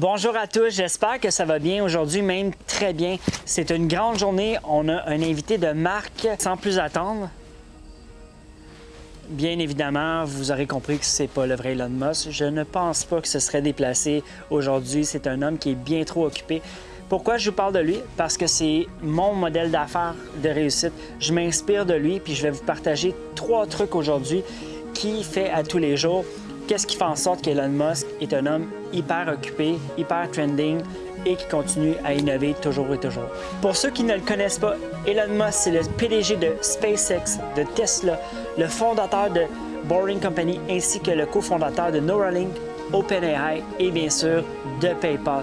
Bonjour à tous, j'espère que ça va bien aujourd'hui, même très bien. C'est une grande journée, on a un invité de marque. Sans plus attendre, bien évidemment, vous aurez compris que c'est pas le vrai Elon Musk. Je ne pense pas que ce serait déplacé aujourd'hui. C'est un homme qui est bien trop occupé. Pourquoi je vous parle de lui? Parce que c'est mon modèle d'affaires de réussite. Je m'inspire de lui, puis je vais vous partager trois trucs aujourd'hui qui fait à tous les jours Qu'est-ce qui fait en sorte qu'Elon Musk est un homme hyper occupé, hyper trending et qui continue à innover toujours et toujours? Pour ceux qui ne le connaissent pas, Elon Musk, c'est le PDG de SpaceX, de Tesla, le fondateur de Boring Company ainsi que le cofondateur de Neuralink, OpenAI et bien sûr de PayPal.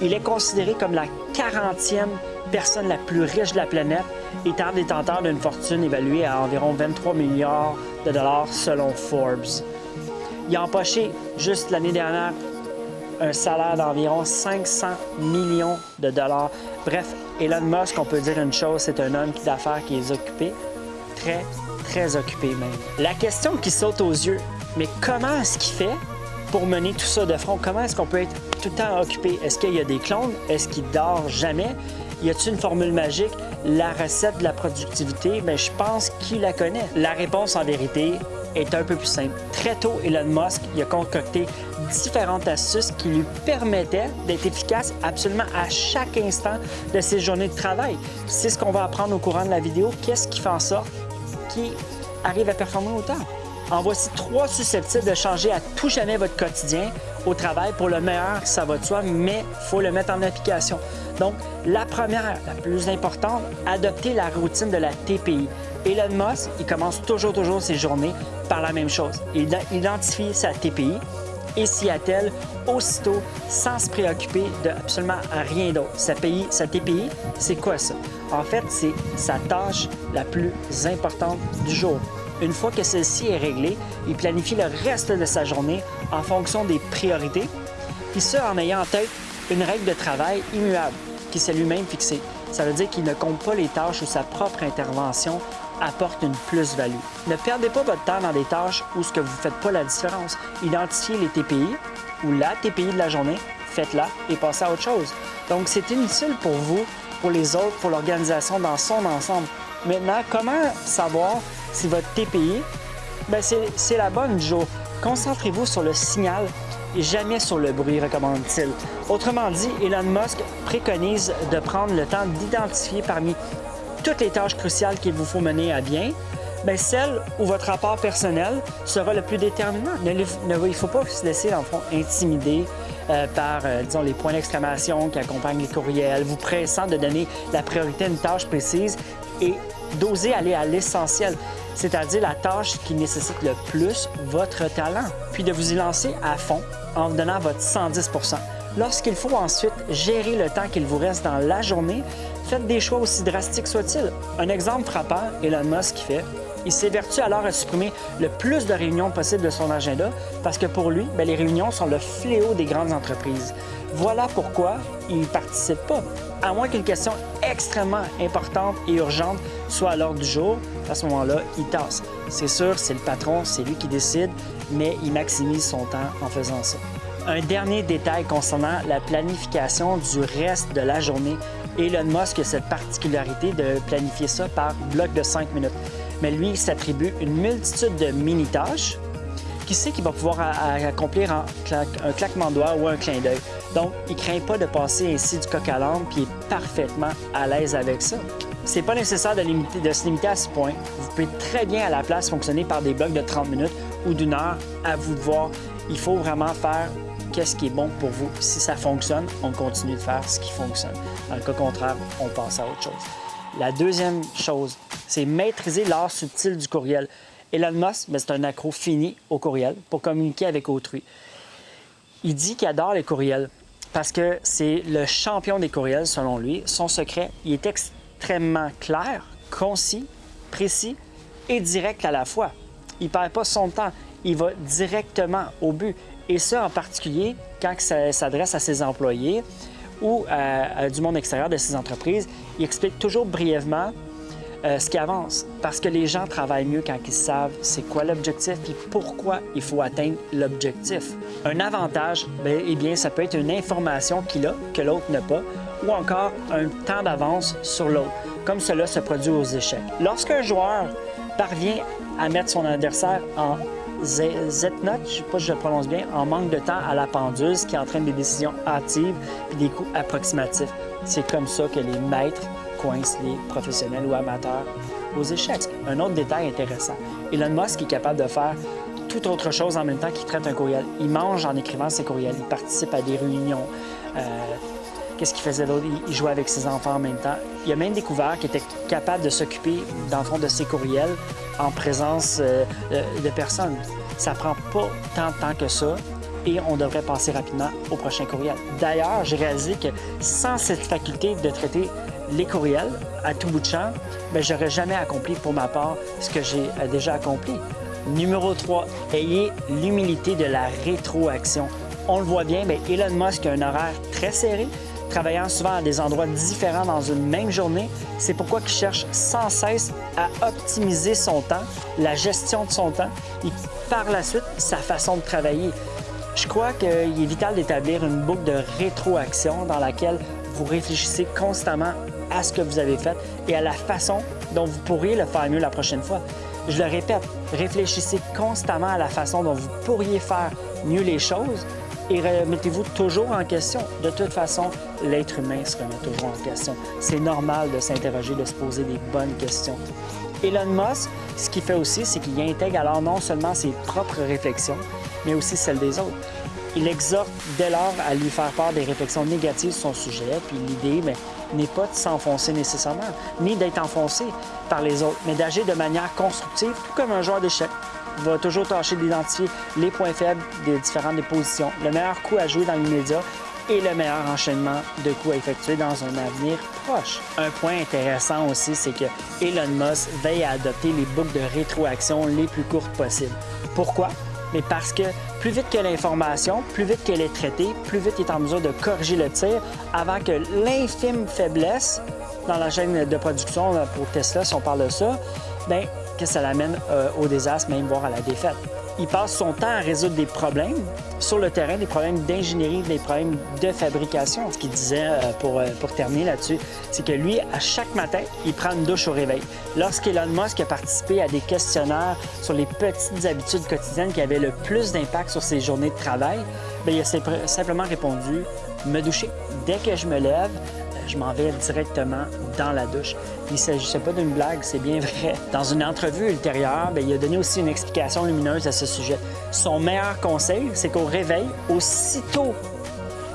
Il est considéré comme la 40e personne la plus riche de la planète, étant détenteur d'une fortune évaluée à environ 23 milliards de dollars selon Forbes. Il a empoché juste l'année dernière un salaire d'environ 500 millions de dollars. Bref, Elon Musk, on peut dire une chose, c'est un homme d'affaires qui est occupé, très, très occupé même. La question qui saute aux yeux, mais comment est-ce qu'il fait pour mener tout ça de front? Comment est-ce qu'on peut être tout le temps occupé? Est-ce qu'il y a des clones? Est-ce qu'il dort jamais? Y a-t-il une formule magique? La recette de la productivité? Mais ben, je pense qu'il la connaît. La réponse en vérité, est un peu plus simple. Très tôt, Elon Musk a concocté différentes astuces qui lui permettaient d'être efficace absolument à chaque instant de ses journées de travail. C'est ce qu'on va apprendre au courant de la vidéo. Qu'est-ce qui fait en sorte qu'il arrive à performer autant? En voici trois susceptibles de changer à tout jamais votre quotidien au travail. Pour le meilleur, ça va de soi, mais il faut le mettre en application. Donc, la première, la plus importante, adopter la routine de la TPI. Elon Musk, il commence toujours, toujours ses journées par la même chose. Il identifie sa TPI et s'y attelle aussitôt sans se préoccuper de absolument rien d'autre. Sa, sa TPI, c'est quoi ça? En fait, c'est sa tâche la plus importante du jour. Une fois que celle-ci est réglée, il planifie le reste de sa journée en fonction des priorités, puis ce en ayant en tête une règle de travail immuable qui s'est lui-même fixée. Ça veut dire qu'il ne compte pas les tâches ou sa propre intervention apporte une plus-value. Ne perdez pas votre temps dans des tâches où ce que vous ne faites pas la différence. Identifiez les TPI ou la TPI de la journée, faites-la et passez à autre chose. Donc, c'est inutile pour vous, pour les autres, pour l'organisation dans son ensemble. Maintenant, comment savoir si votre TPI, ben, c'est la bonne jour? Concentrez-vous sur le signal et jamais sur le bruit, recommande-t-il. Autrement dit, Elon Musk préconise de prendre le temps d'identifier parmi toutes les tâches cruciales qu'il vous faut mener à bien, bien, celle où votre rapport personnel sera le plus déterminant. il ne faut pas se laisser, en fond, intimider euh, par, euh, disons, les points d'exclamation qui accompagnent les courriels, vous pressant de donner la priorité à une tâche précise et d'oser aller à l'essentiel, c'est-à-dire la tâche qui nécessite le plus votre talent, puis de vous y lancer à fond en vous donnant votre 110 Lorsqu'il faut ensuite gérer le temps qu'il vous reste dans la journée, faites des choix aussi drastiques soient-ils. Un exemple frappant, Elon Musk fait, il s'évertue alors à supprimer le plus de réunions possible de son agenda parce que pour lui, ben, les réunions sont le fléau des grandes entreprises. Voilà pourquoi il ne participe pas. À moins qu'une question extrêmement importante et urgente soit à l'ordre du jour, à ce moment-là, il tasse. C'est sûr, c'est le patron, c'est lui qui décide, mais il maximise son temps en faisant ça. Un dernier détail concernant la planification du reste de la journée. Elon Musk a cette particularité de planifier ça par bloc de 5 minutes. Mais lui, il s'attribue une multitude de mini-tâches qui sait qu'il va pouvoir accomplir en un claquement de doigts ou un clin d'œil. Donc, il craint pas de passer ainsi du coq à l'âne, puis est parfaitement à l'aise avec ça. C'est pas nécessaire de se limiter à ce point. Vous pouvez très bien à la place fonctionner par des blocs de 30 minutes ou d'une heure, à vous de voir. Il faut vraiment faire qu'est-ce qui est bon pour vous. Si ça fonctionne, on continue de faire ce qui fonctionne. Dans le cas contraire, on passe à autre chose. La deuxième chose, c'est maîtriser l'art subtil du courriel. Elon Musk, ben, c'est un accro fini au courriel pour communiquer avec autrui. Il dit qu'il adore les courriels parce que c'est le champion des courriels, selon lui. Son secret, il est extrêmement clair, concis, précis et direct à la fois. Il ne perd pas son temps, il va directement au but. Et ça, en particulier, quand ça s'adresse à ses employés ou à, du monde extérieur de ses entreprises, il explique toujours brièvement euh, ce qui avance. Parce que les gens travaillent mieux quand ils savent c'est quoi l'objectif et pourquoi il faut atteindre l'objectif. Un avantage, bien, eh bien, ça peut être une information qu'il a que l'autre n'a pas ou encore un temps d'avance sur l'autre, comme cela se produit aux échecs. Lorsqu'un joueur parvient à mettre son adversaire en Z-note, je ne sais pas si je le prononce bien, en manque de temps à la pendule, ce qui entraîne des décisions hâtives et des coups approximatifs. C'est comme ça que les maîtres coincent les professionnels ou amateurs aux échecs. Un autre détail intéressant, Elon Musk est capable de faire tout autre chose en même temps qu'il traite un courriel. Il mange en écrivant ses courriels, il participe à des réunions. Euh, Qu'est-ce qu'il faisait d'autre? Il jouait avec ses enfants en même temps. Il a même découvert qu'il était capable de s'occuper, dans le fond, de ses courriels en présence euh, euh, de personnes. Ça prend pas tant de temps que ça et on devrait passer rapidement au prochain courriel. D'ailleurs, j'ai réalisé que sans cette faculté de traiter les courriels à tout bout de champ, ben, je n'aurais jamais accompli pour ma part ce que j'ai euh, déjà accompli. Numéro 3, ayez l'humilité de la rétroaction. On le voit bien, mais Elon Musk a un horaire très serré, travaillant souvent à des endroits différents dans une même journée. C'est pourquoi il cherche sans cesse à optimiser son temps, la gestion de son temps et par la suite sa façon de travailler. Je crois qu'il est vital d'établir une boucle de rétroaction dans laquelle vous réfléchissez constamment à ce que vous avez fait et à la façon dont vous pourriez le faire mieux la prochaine fois. Je le répète, réfléchissez constamment à la façon dont vous pourriez faire mieux les choses et remettez-vous toujours en question. De toute façon, l'être humain se remet toujours en question. C'est normal de s'interroger, de se poser des bonnes questions. Elon Musk, ce qu'il fait aussi, c'est qu'il intègre alors non seulement ses propres réflexions, mais aussi celles des autres. Il exhorte dès lors à lui faire part des réflexions négatives sur son sujet, puis l'idée n'est pas de s'enfoncer nécessairement, ni d'être enfoncé par les autres, mais d'agir de manière constructive, tout comme un joueur d'échecs va toujours tâcher d'identifier les points faibles des différentes positions, le meilleur coup à jouer dans l'immédiat et le meilleur enchaînement de coups à effectuer dans un avenir proche. Un point intéressant aussi, c'est que Elon Musk veille à adopter les boucles de rétroaction les plus courtes possibles. Pourquoi? Mais parce que plus vite que l'information, plus vite qu'elle est traitée, plus vite il est en mesure de corriger le tir avant que l'infime faiblesse dans la chaîne de production pour Tesla, si on parle de ça, bien, que ça l'amène euh, au désastre, même voire à la défaite. Il passe son temps à résoudre des problèmes sur le terrain, des problèmes d'ingénierie, des problèmes de fabrication. Ce qu'il disait euh, pour, euh, pour terminer là-dessus, c'est que lui, à chaque matin, il prend une douche au réveil. Lorsqu'Elon Musk a participé à des questionnaires sur les petites habitudes quotidiennes qui avaient le plus d'impact sur ses journées de travail, bien, il a simplement répondu me doucher dès que je me lève, je m'en vais directement dans la douche. Il ne s'agissait pas d'une blague, c'est bien vrai. Dans une entrevue ultérieure, bien, il a donné aussi une explication lumineuse à ce sujet. Son meilleur conseil, c'est qu'au réveil, aussitôt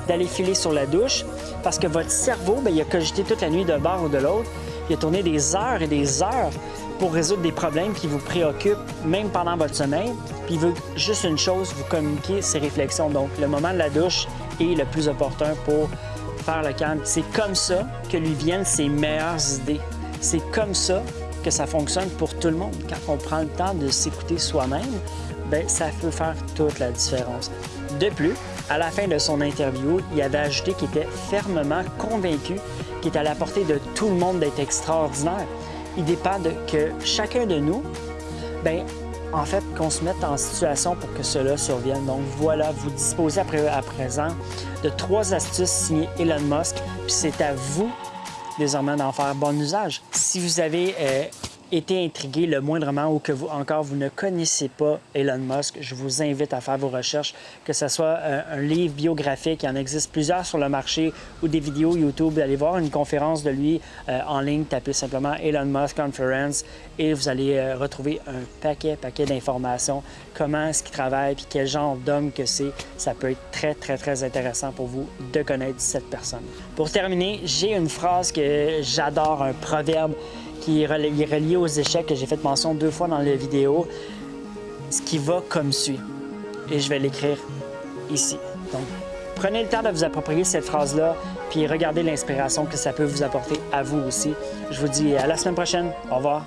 d'aller filer sur la douche, parce que votre cerveau, bien, il a cogité toute la nuit d'un bord ou de l'autre, il a tourné des heures et des heures pour résoudre des problèmes qui vous préoccupent, même pendant votre sommeil. Puis il veut juste une chose, vous communiquer ses réflexions. Donc, le moment de la douche est le plus opportun pour faire le calme. C'est comme ça que lui viennent ses meilleures idées. C'est comme ça que ça fonctionne pour tout le monde. Quand on prend le temps de s'écouter soi-même, ben ça peut faire toute la différence. De plus, à la fin de son interview, il avait ajouté qu'il était fermement convaincu qu'il est à la portée de tout le monde d'être extraordinaire. Il dépend que chacun de nous, ben en fait, qu'on se mette en situation pour que cela survienne. Donc voilà, vous disposez à, présent de trois astuces signées Elon Musk, puis c'est à vous désormais d'en faire bon usage. Si vous avez euh, été intrigué le moindrement ou que vous encore vous ne connaissez pas Elon Musk, je vous invite à faire vos recherches, que ce soit euh, un livre biographique, il y en existe plusieurs sur le marché, ou des vidéos YouTube, allez voir une conférence de lui euh, en ligne, tapez simplement Elon Musk Conference et vous allez euh, retrouver un paquet, paquet d'informations, comment est-ce qu'il travaille, puis quel genre d'homme que c'est. Ça peut être très, très, très intéressant pour vous de connaître cette personne. Pour terminer, j'ai une phrase que j'adore, un proverbe qui est relié aux échecs que j'ai fait mention deux fois dans la vidéo, ce qui va comme suit. Et je vais l'écrire ici. Donc, prenez le temps de vous approprier cette phrase-là, puis regardez l'inspiration que ça peut vous apporter à vous aussi. Je vous dis à la semaine prochaine. Au revoir.